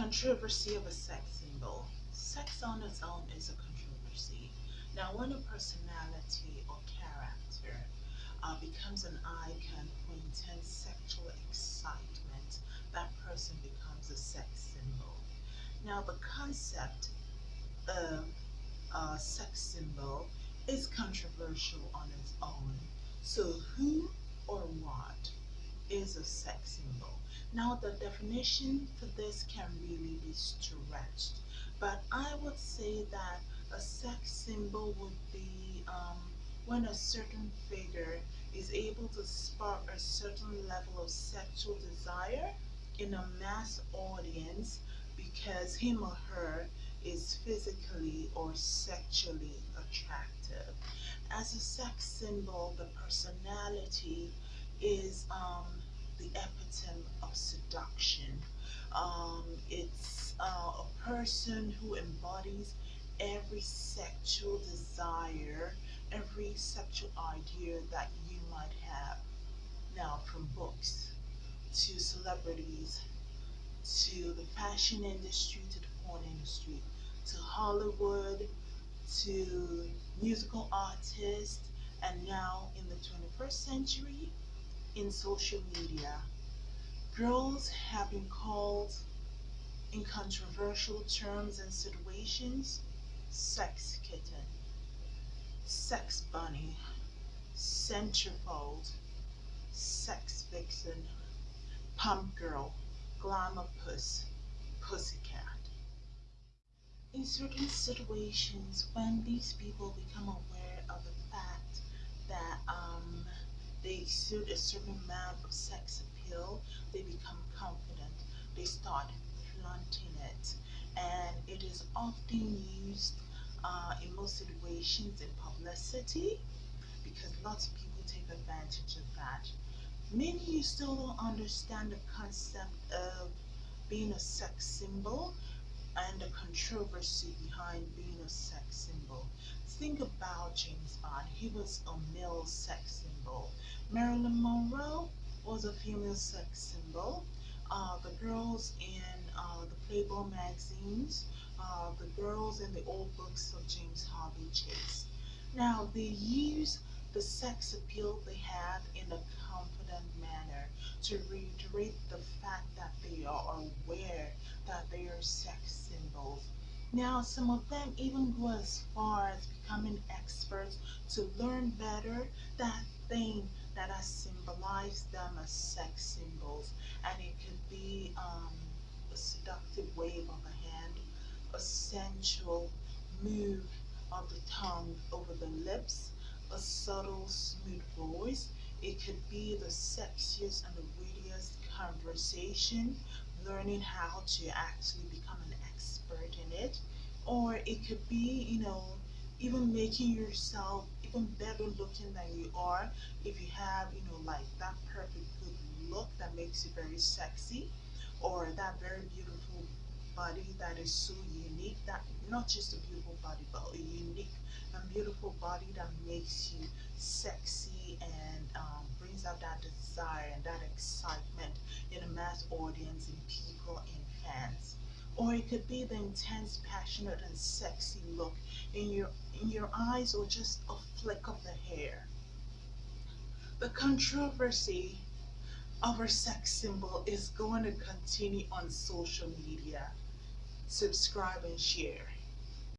Controversy of a sex symbol. Sex on its own is a controversy. Now, when a personality or character uh, becomes an icon for intense sexual excitement, that person becomes a sex symbol. Now, the concept of a sex symbol is controversial on its own. So, who is a sex symbol? Now the definition for this can really be stretched, but I would say that a sex symbol would be um, when a certain figure is able to spark a certain level of sexual desire in a mass audience because him or her is physically or sexually attractive. As a sex symbol, the personality is um, the epitome of seduction. Um, it's uh, a person who embodies every sexual desire, every sexual idea that you might have. Now, from books to celebrities to the fashion industry to the porn industry to Hollywood to musical artists and now in the 21st century in social media. Girls have been called in controversial terms and situations sex kitten, sex bunny, centerfold, sex vixen, pump girl, glamour puss, pussycat. In certain situations, when these people become aware of the fact that um, exude a certain amount of sex appeal, they become confident, they start flaunting it, and it is often used uh, in most situations in publicity because lots of people take advantage of that. Many you still don't understand the concept of being a sex symbol and the controversy behind being a sex symbol. Think about James Bond. He was a male sex symbol. Marilyn Monroe was a female sex symbol. Uh, the girls in uh, the Playboy magazines, uh, the girls in the old books of James Hadley Chase. Now, they use the sex appeal they have in manner to reiterate the fact that they are aware that they are sex symbols. Now, some of them even go as far as becoming experts to learn better that thing that has symbolized them as sex symbols. And it could be um, a seductive wave of the hand, a sensual move of the tongue over the lips, a subtle, smooth voice. It could be the sexiest and the wittiest conversation, learning how to actually become an expert in it. Or it could be, you know, even making yourself even better looking than you are if you have, you know, like that perfect good look that makes you very sexy or that very beautiful body that is so unique that not just a beautiful body but a unique and beautiful body that makes you sexy and um, brings out that desire and that excitement in a mass audience in people and fans. Or it could be the intense passionate and sexy look in your in your eyes or just a flick of the hair. The controversy our sex symbol is going to continue on social media. Subscribe and share